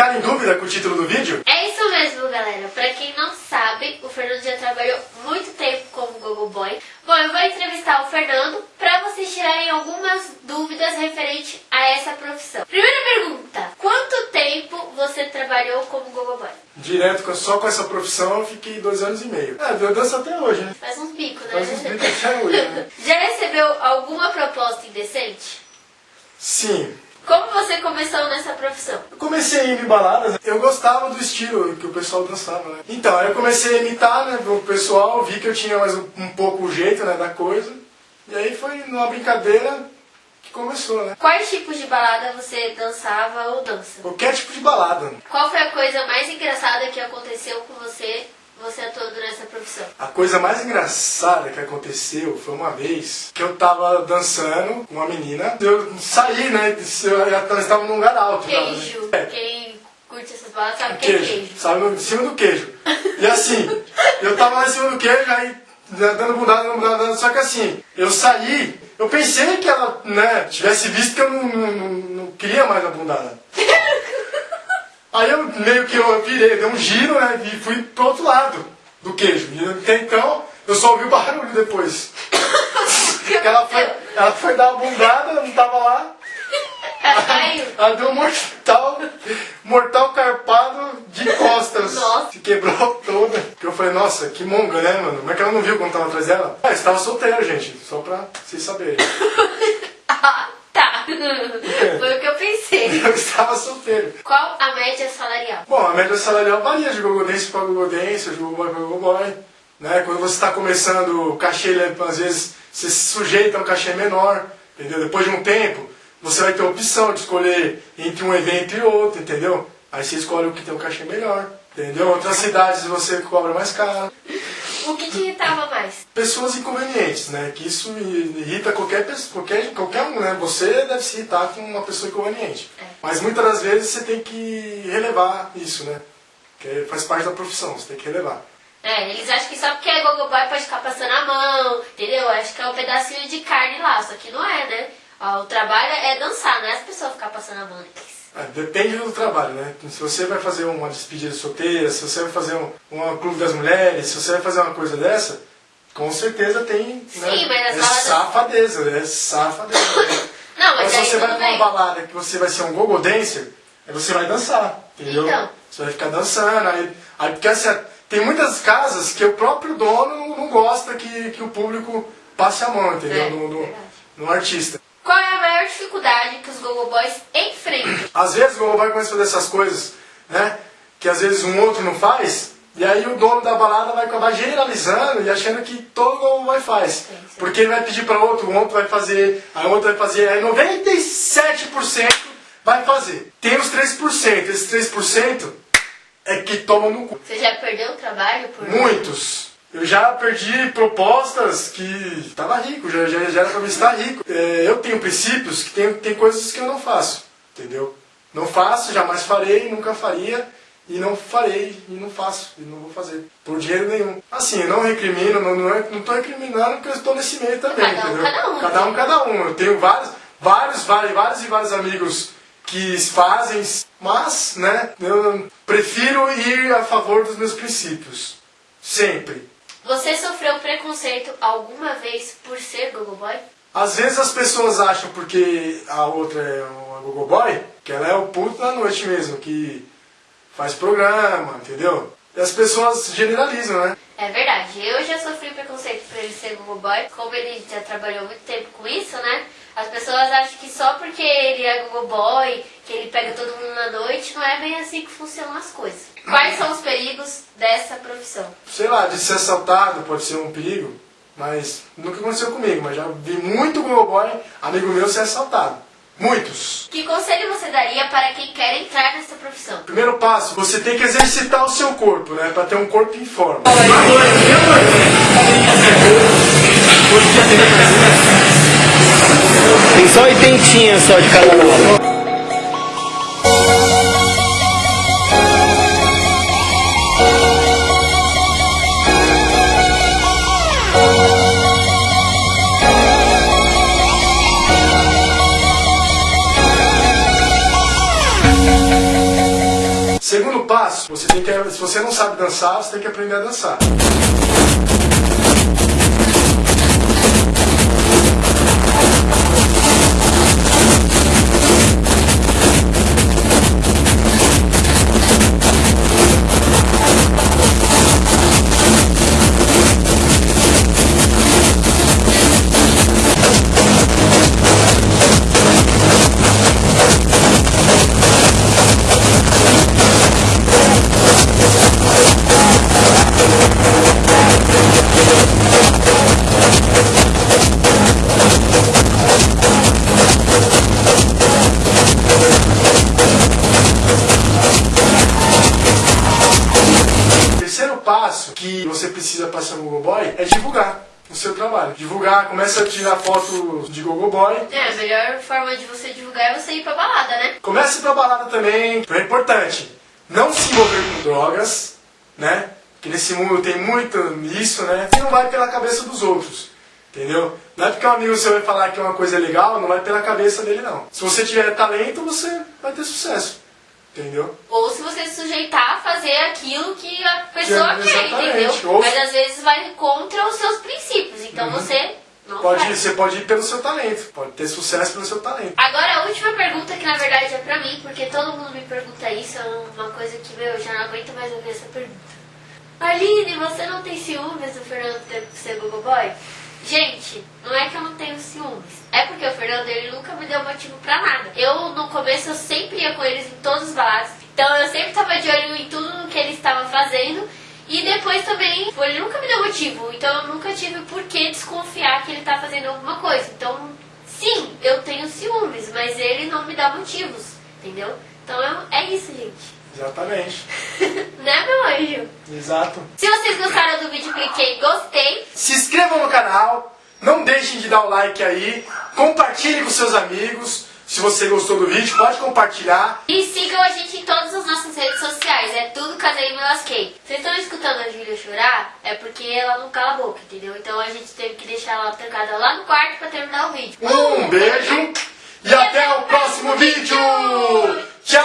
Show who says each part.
Speaker 1: Ficaram
Speaker 2: em dúvida com o título do vídeo?
Speaker 1: É isso mesmo, galera. Pra quem não sabe, o Fernando já trabalhou muito tempo como Gogo Boy. Bom, eu vou entrevistar o Fernando pra vocês tirarem algumas dúvidas referente a essa profissão. Primeira pergunta, quanto tempo você trabalhou como Gogo Boy?
Speaker 2: Direto, só com essa profissão eu fiquei dois anos e meio. Ah, eu dança até hoje, né?
Speaker 1: Faz uns bicos, né?
Speaker 2: Faz uns bicos até hoje, né?
Speaker 1: Já recebeu alguma proposta indecente?
Speaker 2: Sim.
Speaker 1: Como você começou nessa profissão?
Speaker 2: Eu comecei a ir em baladas, eu gostava do estilo que o pessoal dançava, né? Então, aí eu comecei a imitar, né, o pessoal, vi que eu tinha mais um, um pouco o jeito, né, da coisa. E aí foi numa brincadeira que começou, né?
Speaker 1: Quais tipos de balada você dançava ou dança?
Speaker 2: Qualquer tipo de balada.
Speaker 1: Qual foi a coisa mais engraçada que aconteceu com você você atuando nessa profissão?
Speaker 2: A coisa mais engraçada que aconteceu foi uma vez que eu tava dançando com uma menina. Eu saí, né? Eu estava num lugar alto.
Speaker 1: Queijo.
Speaker 2: Né?
Speaker 1: Quem curte essas baladas sabe que é queijo.
Speaker 2: Sabe, em cima do queijo. E assim, eu tava lá em cima do queijo, aí dando bundada, dando bundada, só que assim, eu saí, eu pensei que ela, né, tivesse visto que eu não, não, não queria mais a bundada. Aí eu meio que eu virei, dei um giro, né, e fui pro outro lado do queijo. E até então, eu só ouvi o barulho depois. ela, foi, ela foi dar uma bundada, não tava lá. Ela deu um mortal, mortal carpado de costas.
Speaker 1: Nossa.
Speaker 2: Se quebrou toda. Que eu falei, nossa, que monga, né, mano? Como é que ela não viu quando tava atrás dela? Ah, estava solteira, gente. Só pra vocês saberem.
Speaker 1: tá. Foi o que eu pensei.
Speaker 2: Eu estava solteiro.
Speaker 1: Qual a média salarial?
Speaker 2: Bom, a média salarial varia de gogodense para gogodense, de gogoboy para gogoboy. Né? Quando você está começando, o cachê, às vezes, você se sujeita a um cachê menor, entendeu? Depois de um tempo, você vai ter a opção de escolher entre um evento e outro, entendeu? Aí você escolhe o que tem um cachê melhor, entendeu? Outras cidades você cobra mais caro.
Speaker 1: O que te irritava mais?
Speaker 2: Pessoas inconvenientes, né? Que isso irrita qualquer pessoa, qualquer, qualquer um, né? Você deve se irritar com uma pessoa inconveniente. É. Mas muitas das vezes você tem que relevar isso, né? Que faz parte da profissão, você tem que relevar.
Speaker 1: É, eles acham que só porque é gogoboy pode ficar passando a mão, entendeu? Acho que é um pedacinho de carne lá, só que não é, né? Ó, o trabalho é dançar, não é as pessoas ficar passando a mão.
Speaker 2: É, depende do trabalho, né? Se você vai fazer uma despedida solteira, se você vai fazer um, um clube das mulheres, se você vai fazer uma coisa dessa, com certeza tem.
Speaker 1: Sim,
Speaker 2: né?
Speaker 1: mas
Speaker 2: é safadeza, é safadeza.
Speaker 1: Né? Não, mas,
Speaker 2: mas se você vai pra uma balada que você vai ser um gogo dancer, aí você vai dançar, entendeu?
Speaker 1: Então.
Speaker 2: Você vai ficar dançando, aí, aí porque assim, tem muitas casas que o próprio dono não gosta que, que o público passe a mão, entendeu?
Speaker 1: É,
Speaker 2: no, no, no artista.
Speaker 1: Qual é a maior dificuldade que os Gogo Boys enfrentam?
Speaker 2: Às vezes o Gogo Boy começa a fazer essas coisas, né? Que às vezes um outro não faz, e aí o dono da balada vai acabar generalizando e achando que todo Gogo Boy faz. Sim, sim. Porque ele vai pedir para outro, o outro vai fazer, aí o outro vai fazer, aí 97% vai fazer. Tem os 3%, esses 3% é que tomam no cu.
Speaker 1: Você já perdeu o trabalho por...
Speaker 2: Muitos. Eu já perdi propostas que estava rico, já, já, já era para me estar rico. É, eu tenho princípios que tem, tem coisas que eu não faço, entendeu? Não faço, jamais farei, nunca faria, e não farei, e não faço, e não vou fazer, por dinheiro nenhum. Assim, não recrimino, não, não, é, não tô recriminando porque eu estou nesse meio também,
Speaker 1: cada um,
Speaker 2: entendeu?
Speaker 1: Cada um,
Speaker 2: cada um, cada um. Eu tenho vários, vários, vários, vários e vários amigos que fazem, mas, né, eu prefiro ir a favor dos meus princípios. Sempre.
Speaker 1: Você sofreu preconceito alguma vez por ser gogoboy?
Speaker 2: Às vezes as pessoas acham porque a outra é uma gogoboy, que ela é o puto da noite mesmo, que faz programa, entendeu? E as pessoas generalizam, né?
Speaker 1: É verdade. Eu já sofri preconceito por ele ser gogoboy. Como ele já trabalhou muito tempo com isso, né? As pessoas acham que só porque ele é gogoboy, que ele pega todo mundo na noite, não é bem assim que funcionam as coisas. Quais são os perigos dessa profissão?
Speaker 2: Sei lá, de ser assaltado pode ser um perigo, mas nunca aconteceu comigo, mas já vi muito gogoboy, amigo meu, ser assaltado. Muitos.
Speaker 1: Que conselho você daria para quem quer entrar nessa profissão?
Speaker 2: Primeiro passo, você tem que exercitar o seu corpo, né? Para ter um corpo em forma.
Speaker 3: Tem só oitentinha só de cada lado.
Speaker 2: Segundo passo, você tem que, se você não sabe dançar, você tem que aprender a dançar. passo que você precisa passar no Google Boy é divulgar o seu trabalho. Divulgar, começa a tirar foto de Google Boy.
Speaker 1: É, a melhor forma de você divulgar é você ir pra balada, né?
Speaker 2: Comece pra balada também, é importante. Não se envolver com drogas, né? Que nesse mundo tem muito isso, né? Você não vai pela cabeça dos outros, entendeu? Não é porque um amigo seu vai falar que é uma coisa é legal, não vai pela cabeça dele, não. Se você tiver talento, você vai ter sucesso. Entendeu?
Speaker 1: Ou se você se sujeitar a fazer aquilo que a pessoa
Speaker 2: Que-
Speaker 1: quer, entendeu?
Speaker 2: Ou-
Speaker 1: Mas às vezes vai contra os seus princípios, então você não
Speaker 2: Pode,
Speaker 1: faz.
Speaker 2: você pode ir pelo seu talento. Pode ter sucesso pelo seu talento.
Speaker 1: Agora a última pergunta, que na verdade é pra mim, porque todo mundo me pergunta isso, é uma coisa que, meu, eu já não aguento mais ouvir essa pergunta. Aline, você não tem ciúmes do Fernando ter ser Google Boy? Gente, não é que eu não tenho ciúmes. É porque o Fernando ele nunca me deu motivo pra nada. Eu no começo eu sempre ia com eles em todos os baladas. Então eu sempre tava de olho em tudo que ele estava fazendo. E depois também, tipo, ele nunca me deu motivo. Então eu nunca tive por que desconfiar que ele tá fazendo alguma coisa. Então, sim, eu tenho ciúmes, mas ele não me dá motivos. Entendeu? Então é, é isso, gente.
Speaker 2: Exatamente.
Speaker 1: né, meu anjo?
Speaker 2: Exato.
Speaker 1: Se vocês gostaram do vídeo, cliquei em gostei.
Speaker 2: Se inscrevam no canal. Não deixem de dar o like aí. Compartilhe com seus amigos. Se você gostou do vídeo, pode compartilhar.
Speaker 1: E sigam a gente em todas as nossas redes sociais. É tudo Casei e Me Lasquei. Vocês estão escutando a Júlia chorar? É porque ela não cala a boca, entendeu? Então a gente teve que deixar ela trancada lá no quarto pra terminar o vídeo.
Speaker 2: Um beijo e até o próximo vídeo! Tchau!